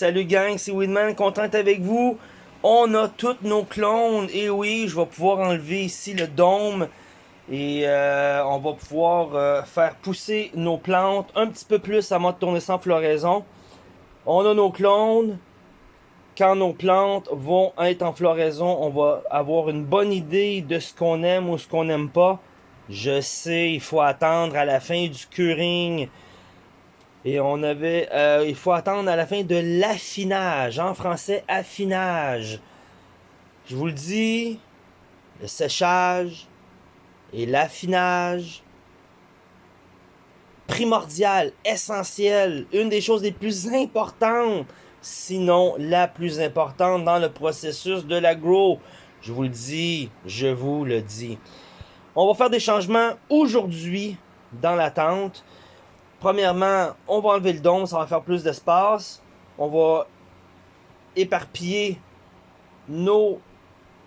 salut gang, c'est Weedman, content avec vous. On a tous nos clones, et oui, je vais pouvoir enlever ici le dôme. Et euh, on va pouvoir euh, faire pousser nos plantes un petit peu plus à mode tourner sans floraison. On a nos clones. Quand nos plantes vont être en floraison, on va avoir une bonne idée de ce qu'on aime ou ce qu'on n'aime pas. Je sais, il faut attendre à la fin du curing et on avait, euh, il faut attendre à la fin de l'affinage. En français, affinage. Je vous le dis, le séchage et l'affinage, primordial, essentiel, une des choses les plus importantes, sinon la plus importante dans le processus de l'agro. Je vous le dis, je vous le dis. On va faire des changements aujourd'hui dans la tente. Premièrement, on va enlever le dôme, ça va faire plus d'espace. On va éparpiller nos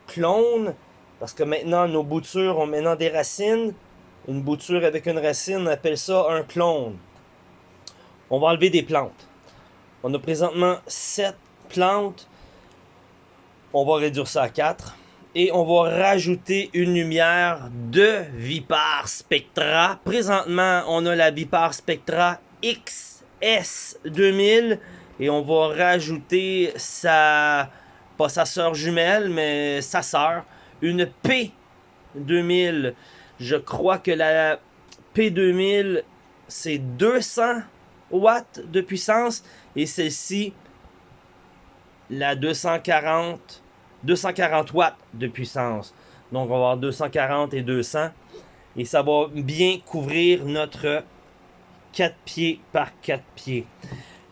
clones, parce que maintenant, nos boutures ont maintenant des racines. Une bouture avec une racine, on appelle ça un clone. On va enlever des plantes. On a présentement 7 plantes. On va réduire ça à 4 et on va rajouter une lumière de Vipar Spectra. Présentement, on a la Vipar Spectra XS2000 et on va rajouter sa, pas sa sœur jumelle, mais sa sœur, une P2000. Je crois que la P2000, c'est 200 watts de puissance et celle-ci, la 240 240 watts de puissance. Donc, on va avoir 240 et 200. Et ça va bien couvrir notre 4 pieds par 4 pieds.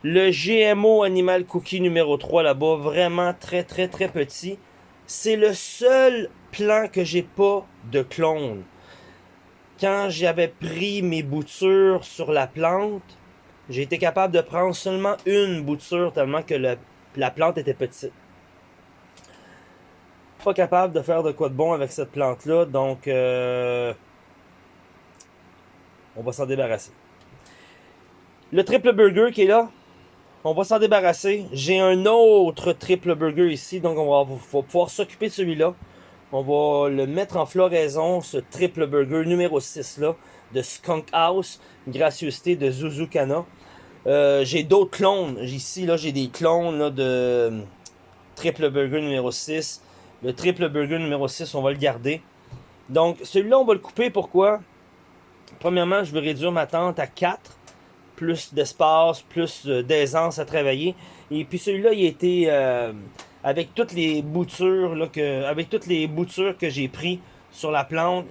Le GMO Animal Cookie numéro 3 là-bas, vraiment très très très petit. C'est le seul plan que j'ai pas de clone. Quand j'avais pris mes boutures sur la plante, j'ai été capable de prendre seulement une bouture tellement que la plante était petite pas capable de faire de quoi de bon avec cette plante-là, donc euh, on va s'en débarrasser. Le triple burger qui est là, on va s'en débarrasser. J'ai un autre triple burger ici, donc on va, pouvoir s'occuper de celui-là. On va le mettre en floraison, ce triple burger numéro 6 là, de Skunk House, gracieuseté de Zuzukana. Euh, j'ai d'autres clones. Ici, là, j'ai des clones de triple burger numéro 6. Le triple burger numéro 6, on va le garder. Donc, celui-là, on va le couper. Pourquoi? Premièrement, je veux réduire ma tente à 4. Plus d'espace, plus d'aisance à travailler. Et puis celui-là, il a été... Euh, avec toutes les boutures là, que, avec toutes les boutures que j'ai pris sur la plante,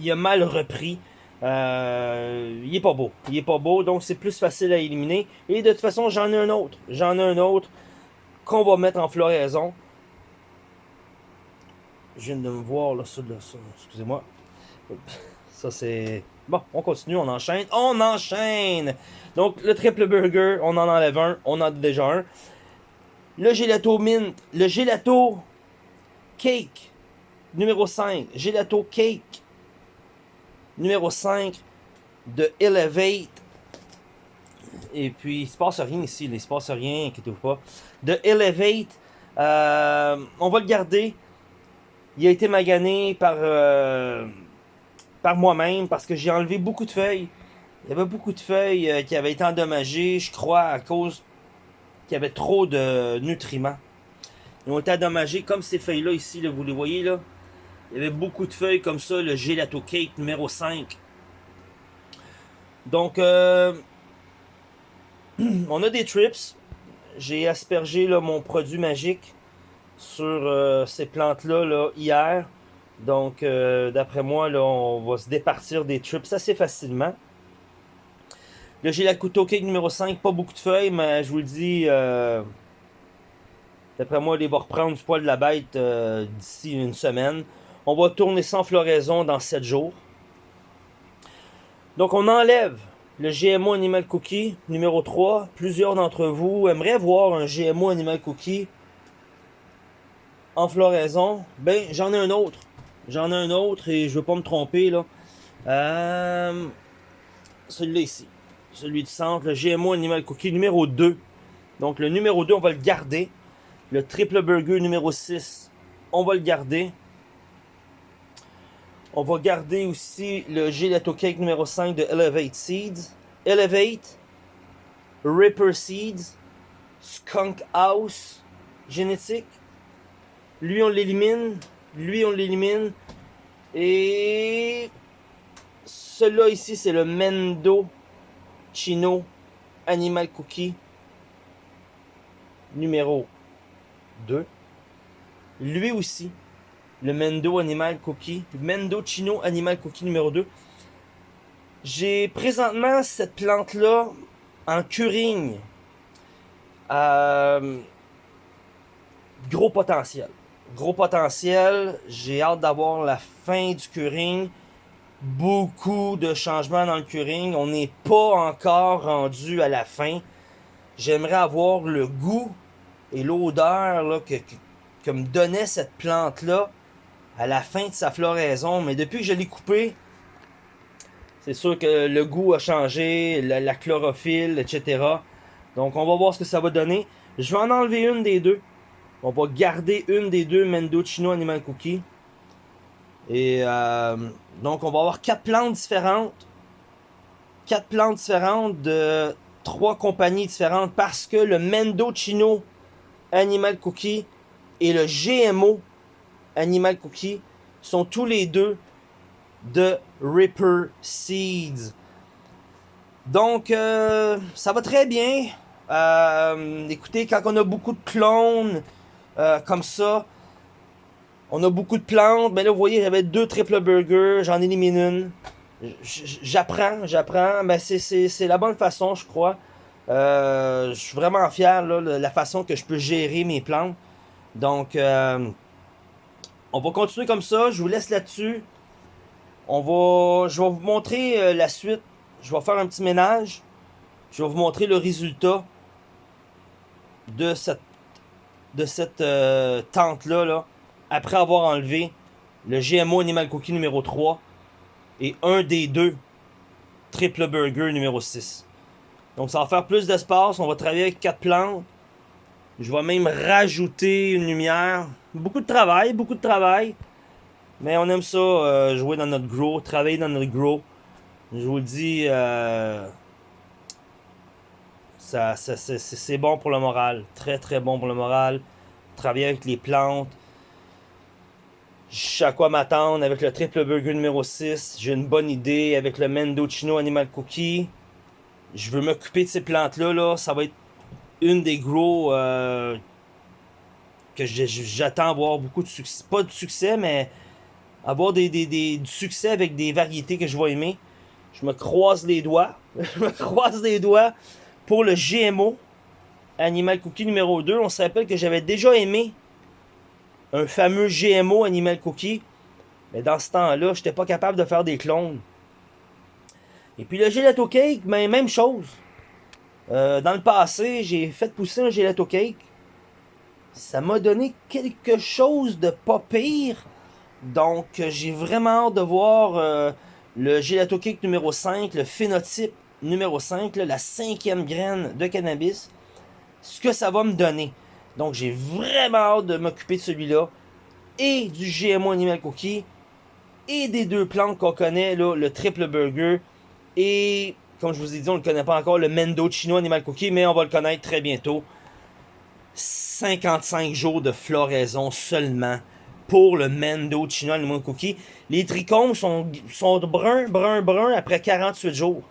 il, a mal repris. Euh, il est pas beau. Il est pas beau, donc c'est plus facile à éliminer. Et de toute façon, j'en ai un autre. J'en ai un autre qu'on va mettre en floraison. Je viens de me voir là, ça, excusez-moi. Ça c'est... Bon, on continue, on enchaîne. On enchaîne! Donc, le triple burger, on en enlève un. On en a déjà un. Le gelato mint. Le gelato cake. Numéro 5. Gelato cake. Numéro 5 de Elevate. Et puis, il se passe rien ici. Il se passe rien, inquiétez-vous pas. De Elevate. Euh, on va le garder. Il a été magané par, euh, par moi-même parce que j'ai enlevé beaucoup de feuilles. Il y avait beaucoup de feuilles euh, qui avaient été endommagées, je crois, à cause qu'il y avait trop de nutriments. Ils ont été endommagés comme ces feuilles-là ici, vous les voyez là. Il y avait beaucoup de feuilles comme ça, le gelato cake numéro 5. Donc, euh, on a des trips. J'ai aspergé là, mon produit magique sur euh, ces plantes-là là, hier. Donc, euh, d'après moi, là, on va se départir des trips assez facilement. Là, j'ai la couteau cake numéro 5. Pas beaucoup de feuilles, mais je vous le dis, euh, d'après moi, il va reprendre du poil de la bête d'ici une semaine. On va tourner sans floraison dans 7 jours. Donc, on enlève le GMO Animal Cookie numéro 3. Plusieurs d'entre vous aimeraient voir un GMO Animal Cookie en floraison, ben j'en ai un autre. J'en ai un autre et je veux pas me tromper là. Euh, celui-là ici. Celui du centre, le GMO Animal Cookie numéro 2. Donc le numéro 2, on va le garder. Le triple burger numéro 6, on va le garder. On va garder aussi le gelato cake numéro 5 de Elevate Seeds. Elevate, Ripper Seeds, Skunk House, génétique. Lui, on l'élimine. Lui, on l'élimine. Et celui-là ici, c'est le Mendo Chino Animal Cookie numéro 2. Lui aussi, le Mendo Animal Cookie, Mendo Chino Animal Cookie numéro 2. J'ai présentement cette plante-là en curing. Euh, gros potentiel. Gros potentiel. J'ai hâte d'avoir la fin du curing. Beaucoup de changements dans le curing. On n'est pas encore rendu à la fin. J'aimerais avoir le goût et l'odeur que, que me donnait cette plante-là à la fin de sa floraison. Mais depuis que je l'ai coupé, c'est sûr que le goût a changé, la, chlorophylle, etc. Donc on va voir ce que ça va donner. Je vais en enlever une des deux. On va garder une des deux Mendocino Animal Cookie. Et euh, donc on va avoir quatre plantes différentes. Quatre plantes différentes de trois compagnies différentes parce que le Mendocino Animal Cookie et le GMO Animal Cookie sont tous les deux de Ripper Seeds. Donc, euh, ça va très bien. Euh, écoutez, quand on a beaucoup de clones euh, comme ça, on a beaucoup de plantes. Mais là, vous voyez, j'avais deux triple burgers, j'en élimine une. J'apprends, j'apprends. Mais c'est la bonne façon, je crois. je suis vraiment fier de la façon que je peux gérer mes plantes. Donc, on va continuer comme ça. Je vous laisse là-dessus. On va, je vais vous montrer euh, la suite. Je vais faire un petit ménage. Je vais vous montrer le résultat de cette, de cette euh, tente-là. Là, après avoir enlevé le GMO Animal Cookie numéro 3 et un des deux Triple Burger numéro 6. Donc ça va faire plus d'espace. On va travailler avec quatre plantes. Je vais même rajouter une lumière. Beaucoup de travail, beaucoup de travail. Mais on aime ça, euh, jouer dans notre grow, travailler dans notre grow. Je vous le dis, euh, c'est bon pour le moral. Très très bon pour le moral. Travailler avec les plantes. Je sais à quoi m'attendre avec le triple burger numéro 6. J'ai une bonne idée avec le Mendocino Animal Cookie. Je veux m'occuper de ces plantes-là. Là. Ça va être une des gros euh, que j'attends avoir beaucoup de succès. Pas de succès, mais avoir des, du succès avec des variétés que je vais aimer. Je me croise les doigts. je me croise les doigts pour le GMO Animal Cookie numéro 2. On se rappelle que j'avais déjà aimé un fameux GMO Animal Cookie. Mais dans ce temps-là, je n'étais pas capable de faire des clones. Et puis le gelato cake, mais même chose. Euh, dans le passé, j'ai fait pousser un gelato cake. Ça m'a donné quelque chose de pas pire. Donc, j'ai vraiment hâte de voir euh, le gelato cake numéro 5, le phénotype numéro 5, la cinquième graine de cannabis. Ce que ça va me donner. Donc, j'ai vraiment hâte de m'occuper de celui-là. Et du GMO Animal Cookie. Et des deux plantes qu'on connaît, le triple burger. Et comme je vous ai dit, on ne le connaît pas encore, le Mendo Chino Animal Cookie, mais on va le connaître très bientôt. 55 jours de floraison seulement pour le Mendo Chino Animal Cookie. Les trichomes sont, sont bruns, bruns, bruns après 48 jours.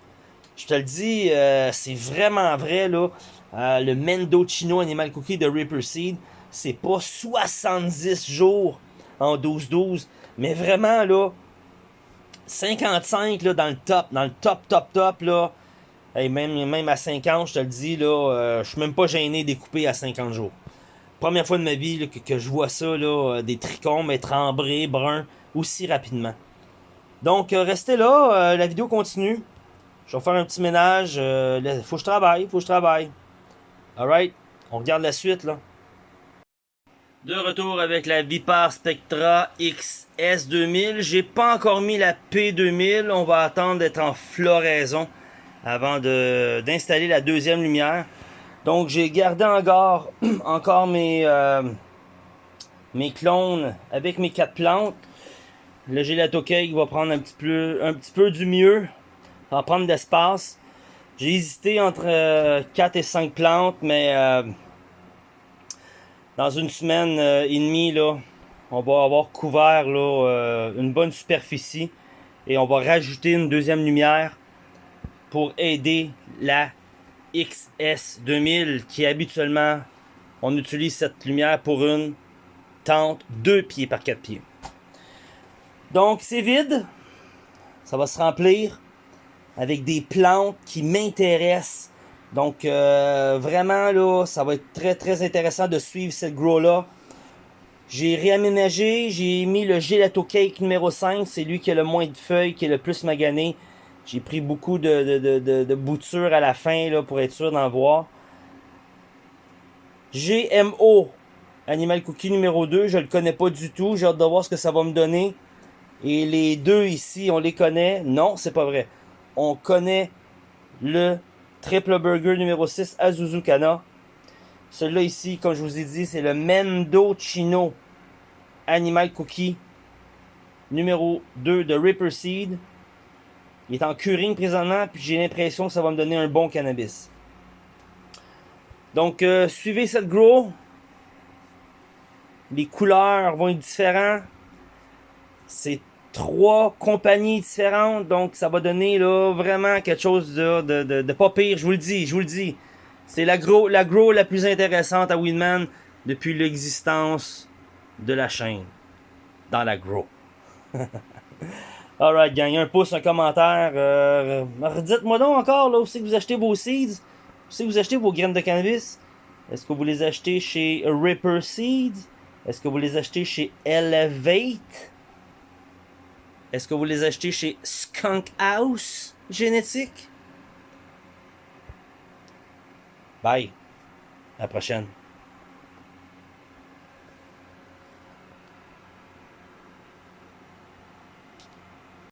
Je te le dis, euh, c'est vraiment vrai, là. Euh, le Mendo Chino Animal Cookie de Ripper Seed, c'est pas 70 jours en 12-12, mais vraiment, là, 55 là, dans le top, dans le top, top, top, là. et même, même à 50, je te le dis, là, euh, je suis même pas gêné de couper à 50 jours. Première fois de ma vie que, je vois ça, là, euh, des trichomes être ambrés, bruns, aussi rapidement. Donc, restez là, la vidéo continue. Je vais faire un petit ménage. Il faut que je travaille, faut que je travaille. Alright, on regarde la suite, là. De retour avec la Vipar Spectra XS2000. J'ai pas encore mis la P2000. On va attendre d'être en floraison avant d'installer la deuxième lumière. Donc j'ai gardé encore, encore mes, euh, mes clones avec mes quatre plantes. Le gelato cake va prendre un petit peu, un petit peu du mieux. Va prendre d'espace. J'ai hésité entre 4 euh, et 5 plantes, mais euh, dans une semaine et demie, là, on va avoir couvert là, une bonne superficie et on va rajouter une deuxième lumière pour aider la XS2000 qui habituellement on utilise cette lumière pour une tente 2 pieds par 4 pieds. Donc c'est vide, ça va se remplir avec des plantes qui m'intéressent. Donc euh, vraiment là, ça va être très très intéressant de suivre cette grow là. J'ai réaménagé, j'ai mis le gelato cake numéro 5, c'est lui qui a le moins de feuilles, qui est le plus magané. J'ai pris beaucoup de, de, boutures à la fin là, pour être sûr d'en voir. GMO, Animal Cookie numéro 2, je le connais pas du tout. J'ai hâte de voir ce que ça va me donner. Et les deux ici, on les connaît? Non, c'est pas vrai. On connaît le Triple Burger numéro 6 Azuzu Kana. Celui-là ici, comme je vous ai dit, c'est le Mendo Chino Animal Cookie numéro 2 de Ripper Seed. Il est en curing présentement, puis j'ai l'impression que ça va me donner un bon cannabis. Donc, euh, suivez cette grow. Les couleurs vont être différentes. C'est trois compagnies différentes, donc ça va donner là, vraiment quelque chose de, de, de, pas pire, je vous le dis, je vous le dis. C'est la grow, la grow la plus intéressante à Winman depuis l'existence de la chaîne. Dans la grow. Alright, gang, un pouce, un commentaire. Euh, Redites-moi donc encore là, où c'est que vous achetez vos seeds? Où c'est que vous achetez vos graines de cannabis? Est-ce que vous les achetez chez Ripper Seeds? Est-ce que vous les achetez chez Elevate? Est-ce que vous les achetez chez Skunk House Génétique? Bye. À la prochaine.